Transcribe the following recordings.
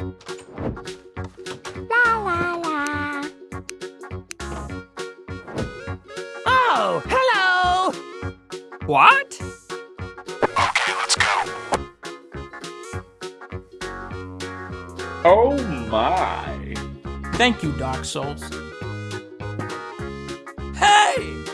La la la. Oh, hello! What? Okay, let's go. Oh my. Thank you, Dark Souls. Hey!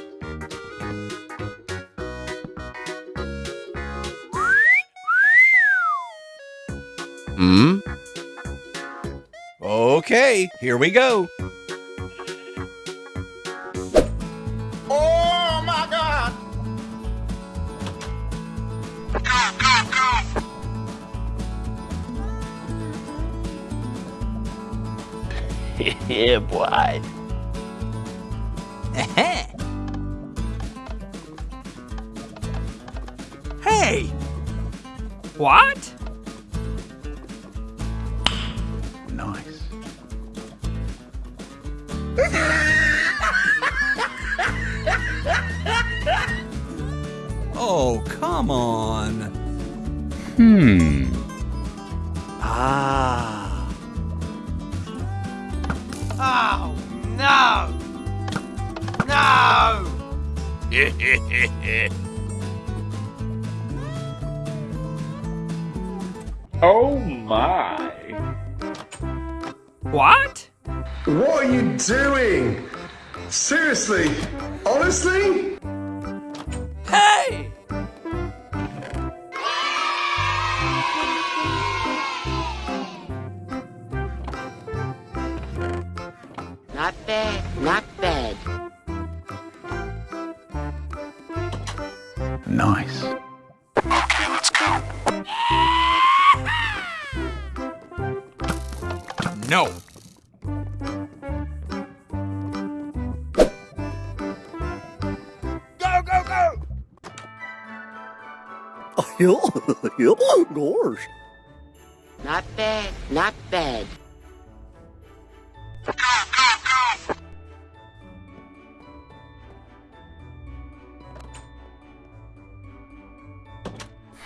Okay, here we go. Oh my god! Go, go, go! yeah, boy. Hey! What? Nice. Oh, come on. Hmm. Ah. Oh, no! No! Oh my. What? What are you doing? Seriously? Honestly? Hey! Not bad, not bad. Nice. Okay, let's go. No. Gosh. Not bad, not bad. Go, go, go!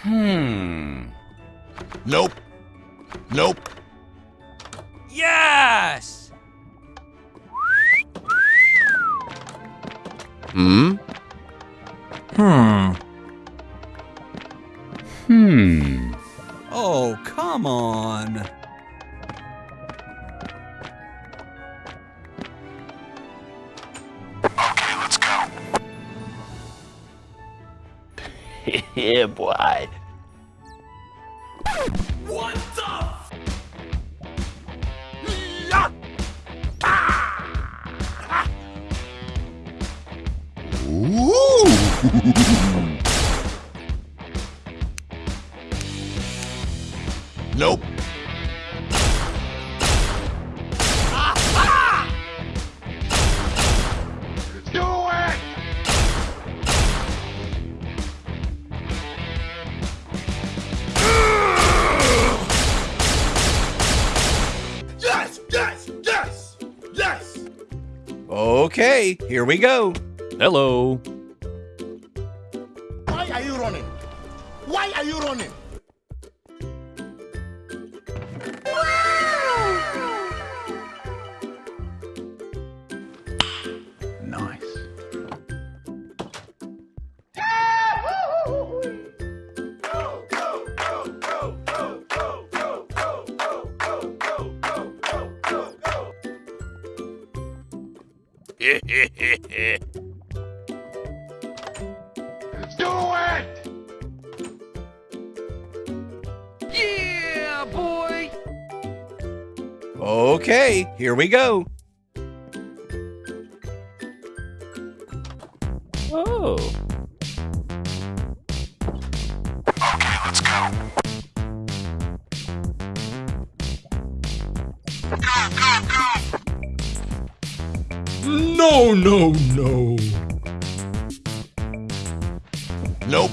Hmm. Nope. Nope. Yes! Hmm. Come on. Okay, let's go. yeah, boy. What the? Nope. Okay, here we go. Hello. Do it! Yeah, boy! Okay, here we go. No, no, no. Nope.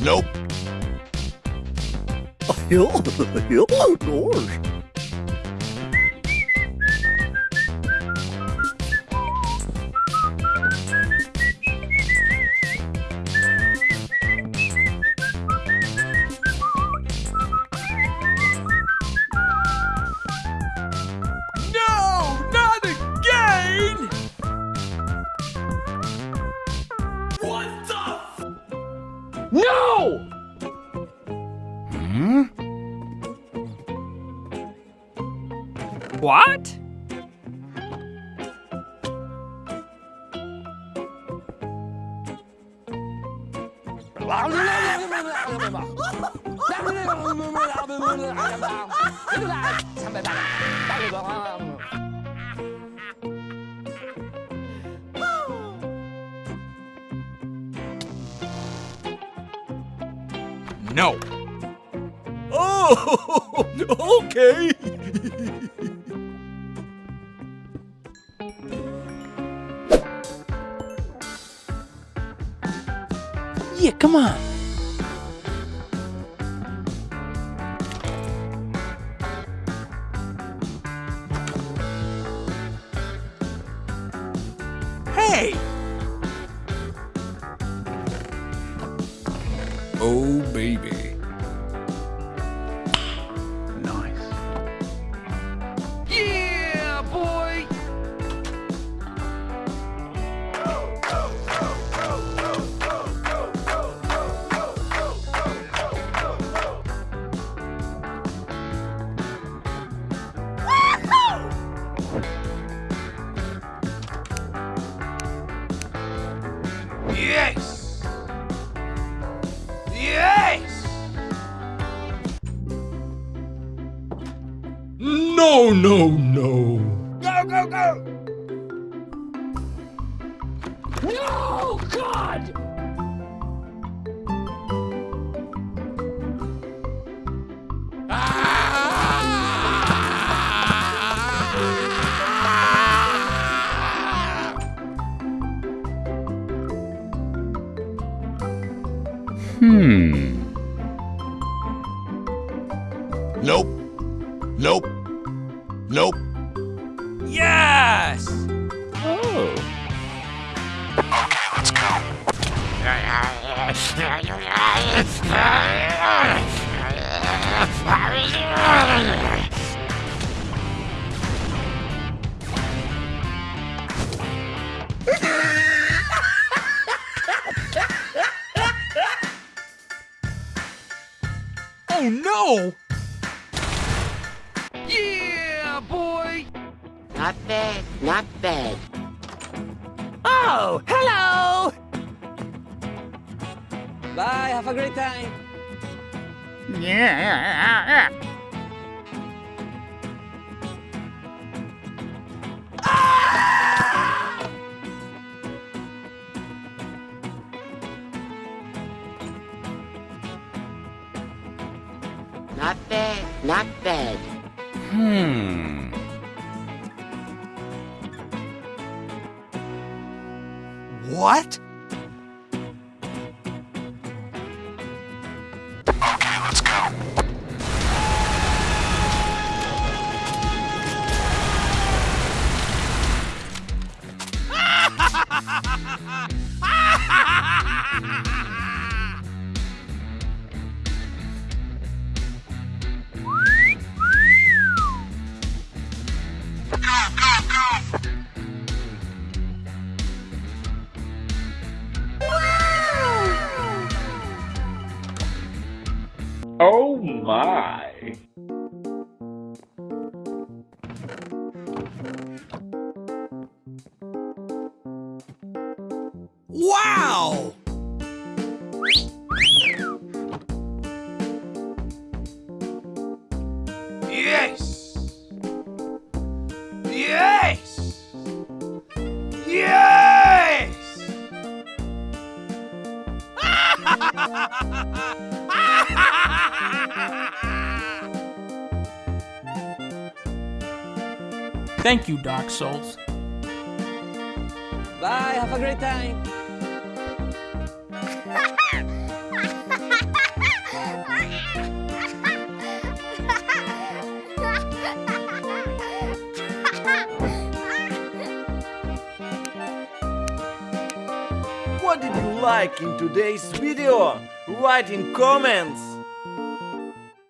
Nope. Gosh. What? No. Oh, okay. Yeah, come on. No, no, no. Go, go, go. No, God! Hmm. Nope. Nope. Nope. Yes. Oh. Okay, let's go. Not bad, not bad. Oh, hello! Bye, have a great time. Yeah. Not bad, not bad. Hmm. What? Thank you, Dark Souls. Bye, have a great time. What did you like in today's video? Write in comments!